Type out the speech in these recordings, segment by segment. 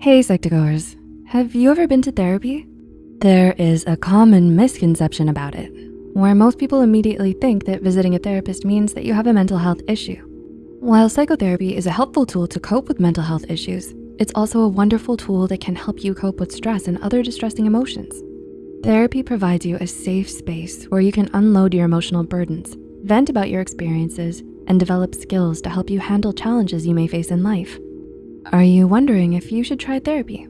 Hey Psych2Goers, have you ever been to therapy? There is a common misconception about it, where most people immediately think that visiting a therapist means that you have a mental health issue. While psychotherapy is a helpful tool to cope with mental health issues, it's also a wonderful tool that can help you cope with stress and other distressing emotions. Therapy provides you a safe space where you can unload your emotional burdens, vent about your experiences, and develop skills to help you handle challenges you may face in life. Are you wondering if you should try therapy?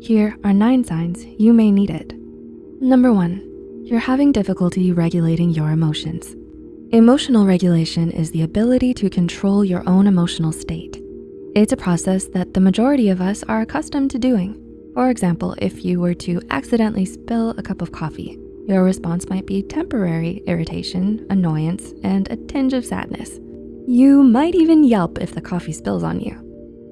Here are nine signs you may need it. Number one, you're having difficulty regulating your emotions. Emotional regulation is the ability to control your own emotional state. It's a process that the majority of us are accustomed to doing. For example, if you were to accidentally spill a cup of coffee, your response might be temporary irritation, annoyance, and a tinge of sadness. You might even yelp if the coffee spills on you.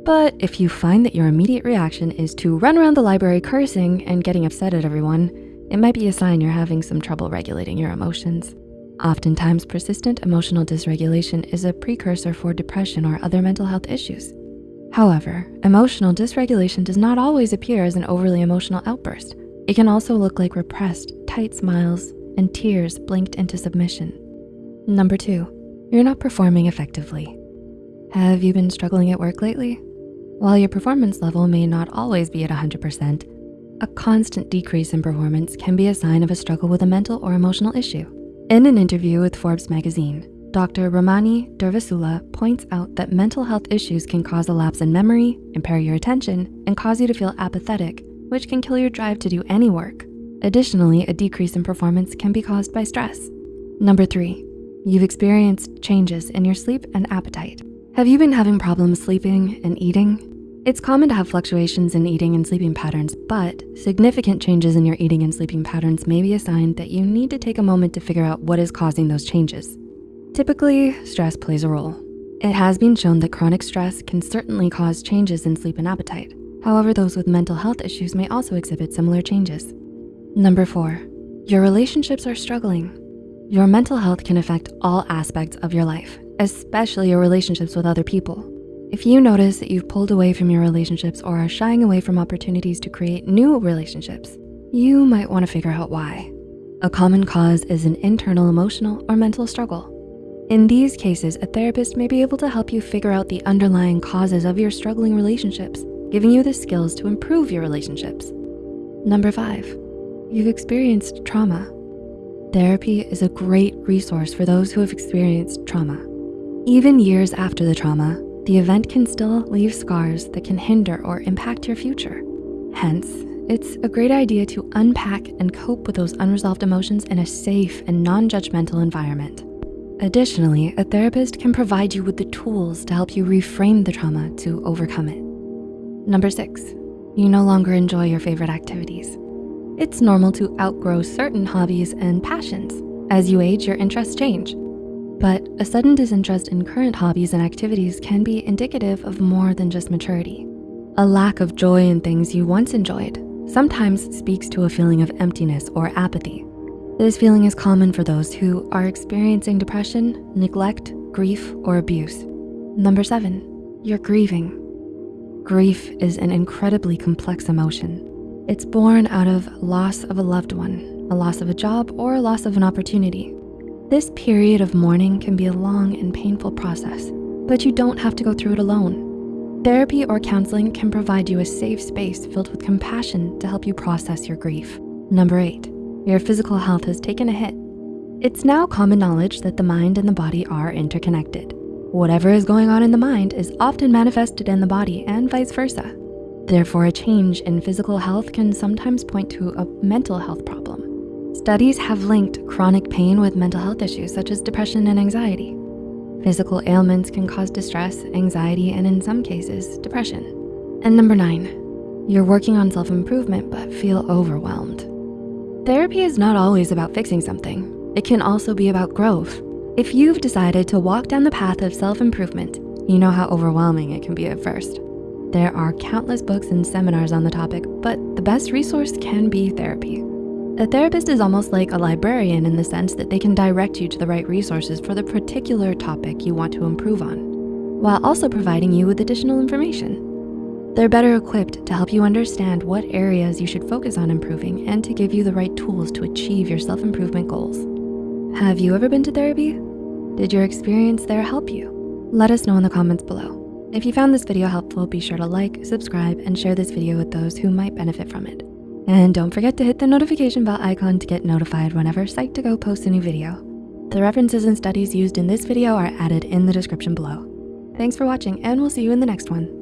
But if you find that your immediate reaction is to run around the library cursing and getting upset at everyone, it might be a sign you're having some trouble regulating your emotions. Oftentimes, persistent emotional dysregulation is a precursor for depression or other mental health issues. However, emotional dysregulation does not always appear as an overly emotional outburst. It can also look like repressed, tight smiles, and tears blinked into submission. Number two, you're not performing effectively. Have you been struggling at work lately? While your performance level may not always be at 100%, a constant decrease in performance can be a sign of a struggle with a mental or emotional issue. In an interview with Forbes magazine, Dr. Ramani Durvasula points out that mental health issues can cause a lapse in memory, impair your attention, and cause you to feel apathetic, which can kill your drive to do any work. Additionally, a decrease in performance can be caused by stress. Number three, you've experienced changes in your sleep and appetite. Have you been having problems sleeping and eating? It's common to have fluctuations in eating and sleeping patterns, but significant changes in your eating and sleeping patterns may be a sign that you need to take a moment to figure out what is causing those changes. Typically, stress plays a role. It has been shown that chronic stress can certainly cause changes in sleep and appetite. However, those with mental health issues may also exhibit similar changes. Number four, your relationships are struggling. Your mental health can affect all aspects of your life, especially your relationships with other people. If you notice that you've pulled away from your relationships or are shying away from opportunities to create new relationships, you might wanna figure out why. A common cause is an internal emotional or mental struggle. In these cases, a therapist may be able to help you figure out the underlying causes of your struggling relationships, giving you the skills to improve your relationships. Number five, you've experienced trauma. Therapy is a great resource for those who have experienced trauma. Even years after the trauma, the event can still leave scars that can hinder or impact your future. Hence, it's a great idea to unpack and cope with those unresolved emotions in a safe and non-judgmental environment. Additionally, a therapist can provide you with the tools to help you reframe the trauma to overcome it. Number six, you no longer enjoy your favorite activities. It's normal to outgrow certain hobbies and passions. As you age, your interests change. But a sudden disinterest in current hobbies and activities can be indicative of more than just maturity. A lack of joy in things you once enjoyed sometimes speaks to a feeling of emptiness or apathy. This feeling is common for those who are experiencing depression, neglect, grief, or abuse. Number seven, you're grieving. Grief is an incredibly complex emotion. It's born out of loss of a loved one, a loss of a job, or a loss of an opportunity. This period of mourning can be a long and painful process, but you don't have to go through it alone. Therapy or counseling can provide you a safe space filled with compassion to help you process your grief. Number eight, your physical health has taken a hit. It's now common knowledge that the mind and the body are interconnected. Whatever is going on in the mind is often manifested in the body and vice versa. Therefore, a change in physical health can sometimes point to a mental health problem. Studies have linked chronic pain with mental health issues such as depression and anxiety. Physical ailments can cause distress, anxiety, and in some cases, depression. And number nine, you're working on self-improvement but feel overwhelmed. Therapy is not always about fixing something. It can also be about growth. If you've decided to walk down the path of self-improvement, you know how overwhelming it can be at first. There are countless books and seminars on the topic, but the best resource can be therapy. A therapist is almost like a librarian in the sense that they can direct you to the right resources for the particular topic you want to improve on, while also providing you with additional information. They're better equipped to help you understand what areas you should focus on improving and to give you the right tools to achieve your self-improvement goals. Have you ever been to therapy? Did your experience there help you? Let us know in the comments below. If you found this video helpful, be sure to like, subscribe, and share this video with those who might benefit from it. And don't forget to hit the notification bell icon to get notified whenever Psych2Go posts a new video. The references and studies used in this video are added in the description below. Thanks for watching and we'll see you in the next one.